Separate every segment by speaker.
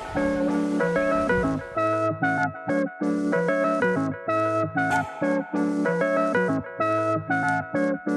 Speaker 1: Thank you.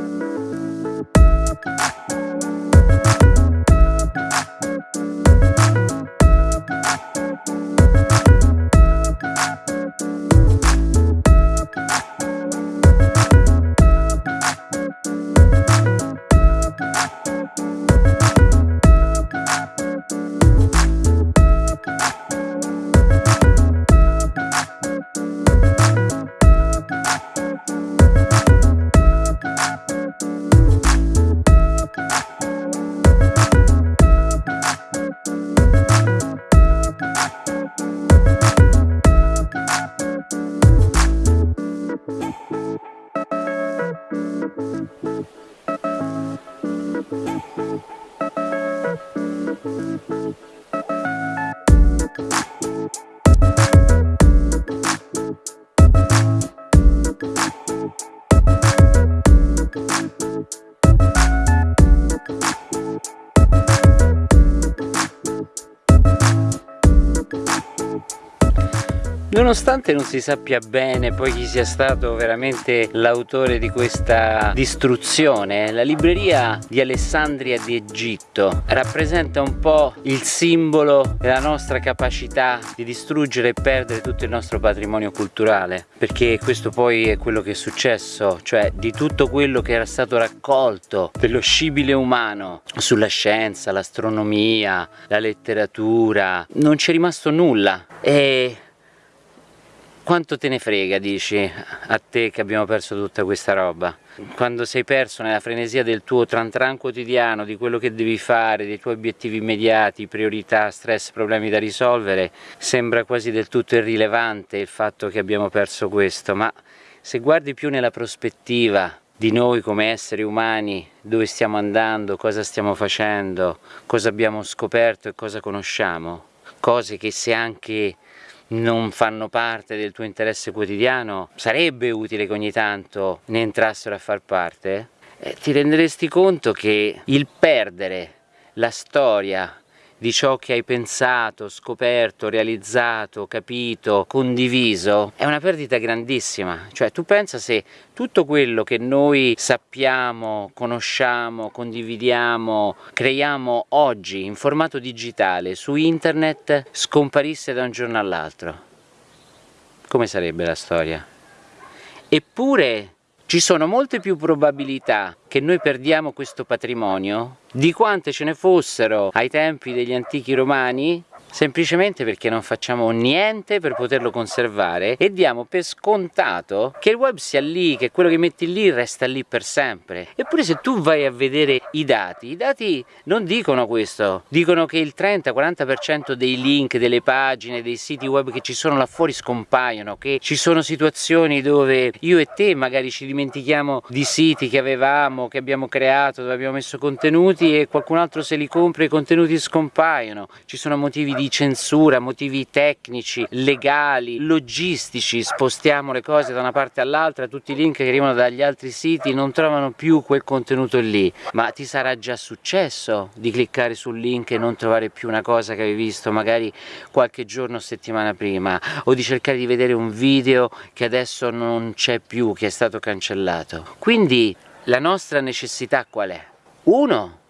Speaker 1: Nonostante non si sappia bene poi chi sia stato veramente l'autore di questa distruzione, la libreria di Alessandria di Egitto rappresenta un po' il simbolo della nostra capacità di distruggere e perdere tutto il nostro patrimonio culturale, perché questo poi è quello che è successo, cioè di tutto quello che era stato raccolto dello scibile umano sulla scienza, l'astronomia, la letteratura, non c'è rimasto nulla. E quanto te ne frega, dici, a te che abbiamo perso tutta questa roba? Quando sei perso nella frenesia del tuo tran tran quotidiano, di quello che devi fare, dei tuoi obiettivi immediati, priorità, stress, problemi da risolvere, sembra quasi del tutto irrilevante il fatto che abbiamo perso questo, ma se guardi più nella prospettiva di noi come esseri umani, dove stiamo andando, cosa stiamo facendo, cosa abbiamo scoperto e cosa conosciamo, cose che se anche non fanno parte del tuo interesse quotidiano, sarebbe utile che ogni tanto ne entrassero a far parte, eh, ti renderesti conto che il perdere la storia di ciò che hai pensato, scoperto, realizzato, capito, condiviso, è una perdita grandissima. Cioè tu pensa se tutto quello che noi sappiamo, conosciamo, condividiamo, creiamo oggi in formato digitale su internet scomparisse da un giorno all'altro. Come sarebbe la storia? Eppure ci sono molte più probabilità che noi perdiamo questo patrimonio di quante ce ne fossero ai tempi degli antichi romani semplicemente perché non facciamo niente per poterlo conservare e diamo per scontato che il web sia lì, che quello che metti lì resta lì per sempre. Eppure se tu vai a vedere i dati, i dati non dicono questo, dicono che il 30-40% dei link, delle pagine, dei siti web che ci sono là fuori scompaiono, che ci sono situazioni dove io e te magari ci dimentichiamo di siti che avevamo, che abbiamo creato, dove abbiamo messo contenuti e qualcun altro se li compra i contenuti scompaiono, ci sono motivi di di censura, motivi tecnici, legali, logistici, spostiamo le cose da una parte all'altra, tutti i link che arrivano dagli altri siti non trovano più quel contenuto lì, ma ti sarà già successo di cliccare sul link e non trovare più una cosa che avevi visto magari qualche giorno o settimana prima, o di cercare di vedere un video che adesso non c'è più, che è stato cancellato. Quindi la nostra necessità qual è? Uno,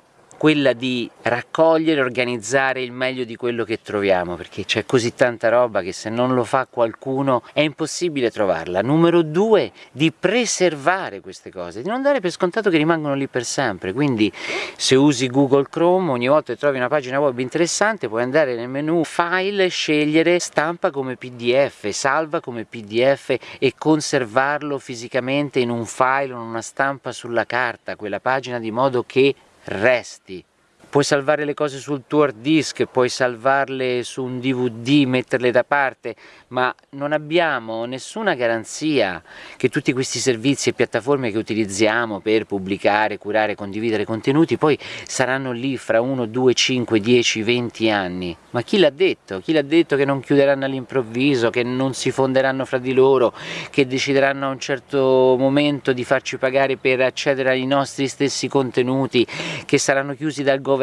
Speaker 1: quella di raccogliere e organizzare il meglio di quello che troviamo perché c'è così tanta roba che se non lo fa qualcuno è impossibile trovarla. Numero due di preservare queste cose di non dare per scontato che rimangono lì per sempre. Quindi se usi Google Chrome ogni volta che trovi una pagina web interessante puoi andare nel menu file scegliere stampa come pdf salva come pdf e conservarlo fisicamente in un file o in una stampa sulla carta quella pagina di modo che resti puoi salvare le cose sul tuo hard disk, puoi salvarle su un DVD, metterle da parte, ma non abbiamo nessuna garanzia che tutti questi servizi e piattaforme che utilizziamo per pubblicare, curare, condividere contenuti poi saranno lì fra 1, 2, 5, 10, 20 anni. Ma chi l'ha detto? Chi l'ha detto che non chiuderanno all'improvviso, che non si fonderanno fra di loro, che decideranno a un certo momento di farci pagare per accedere ai nostri stessi contenuti, che saranno chiusi dal governo,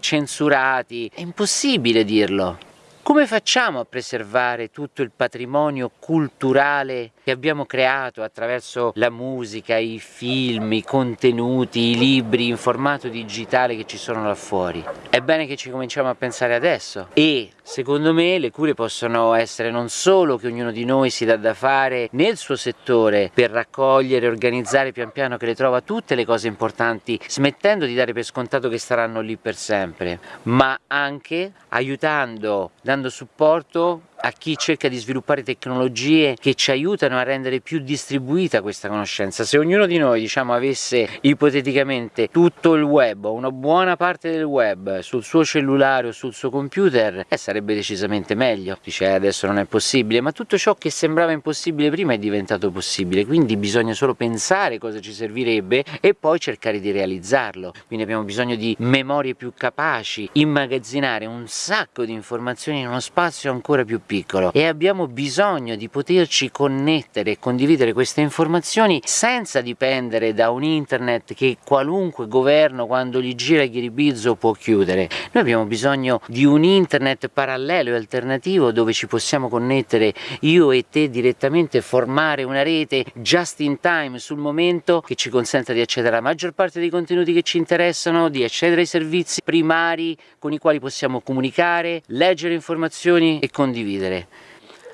Speaker 1: censurati? È impossibile dirlo. Come facciamo a preservare tutto il patrimonio culturale che abbiamo creato attraverso la musica, i film, i contenuti, i libri in formato digitale che ci sono là fuori? È bene che ci cominciamo a pensare adesso e secondo me le cure possono essere non solo che ognuno di noi si dà da fare nel suo settore per raccogliere organizzare pian piano che le trova tutte le cose importanti smettendo di dare per scontato che staranno lì per sempre ma anche aiutando, dando supporto a chi cerca di sviluppare tecnologie che ci aiutano a rendere più distribuita questa conoscenza. Se ognuno di noi diciamo, avesse ipoteticamente tutto il web o una buona parte del web sul suo cellulare o sul suo computer eh, sarebbe decisamente meglio. Dice eh, adesso non è possibile, ma tutto ciò che sembrava impossibile prima è diventato possibile, quindi bisogna solo pensare cosa ci servirebbe e poi cercare di realizzarlo. Quindi abbiamo bisogno di memorie più capaci, immagazzinare un sacco di informazioni in uno spazio ancora più piccolo piccolo e abbiamo bisogno di poterci connettere e condividere queste informazioni senza dipendere da un internet che qualunque governo quando gli gira il ghiribizzo può chiudere. Noi abbiamo bisogno di un internet parallelo e alternativo dove ci possiamo connettere io e te direttamente, formare una rete just in time sul momento che ci consenta di accedere alla maggior parte dei contenuti che ci interessano, di accedere ai servizi primari con i quali possiamo comunicare, leggere informazioni e condividere chiedere.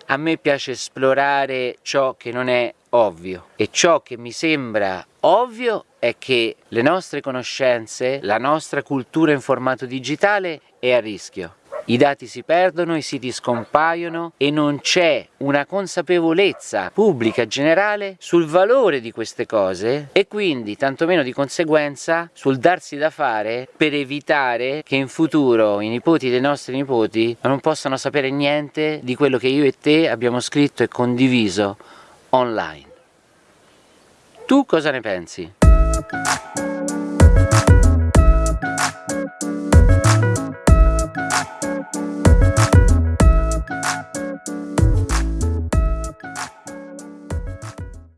Speaker 1: A me piace esplorare ciò che non è ovvio e ciò che mi sembra ovvio è che le nostre conoscenze, la nostra cultura in formato digitale è a rischio i dati si perdono, i siti scompaiono e non c'è una consapevolezza pubblica generale sul valore di queste cose e quindi tantomeno di conseguenza sul darsi da fare per evitare che in futuro i nipoti dei nostri nipoti non possano sapere niente di quello che io e te abbiamo scritto e condiviso online. Tu cosa ne pensi?